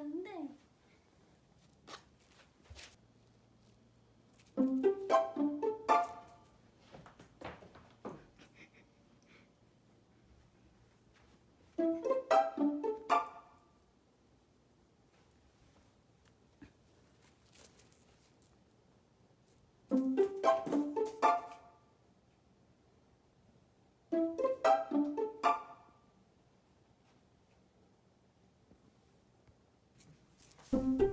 안 돼. Thank